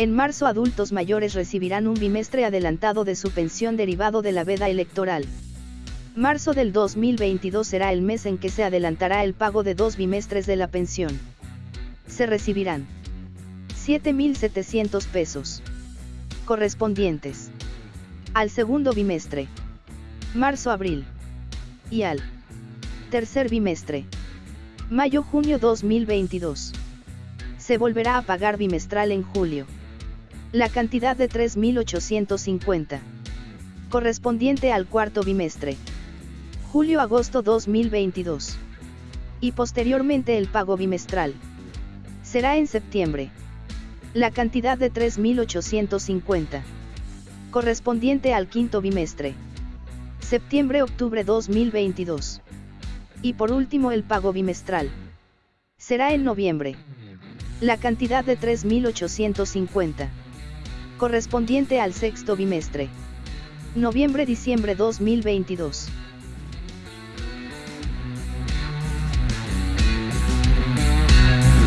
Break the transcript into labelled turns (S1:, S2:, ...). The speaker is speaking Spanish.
S1: En marzo adultos mayores recibirán un bimestre adelantado de su pensión derivado de la veda electoral. Marzo del 2022 será el mes en que se adelantará el pago de dos bimestres de la pensión. Se recibirán 7.700 pesos correspondientes al segundo bimestre, marzo-abril, y al tercer bimestre, mayo-junio 2022. Se volverá a pagar bimestral en julio. La cantidad de 3.850, correspondiente al cuarto bimestre, julio-agosto 2022. Y posteriormente el pago bimestral. Será en septiembre. La cantidad de 3.850. Correspondiente al quinto bimestre. Septiembre-octubre 2022. Y por último el pago bimestral. Será en noviembre. La cantidad de 3.850. Correspondiente al sexto bimestre. Noviembre-diciembre 2022.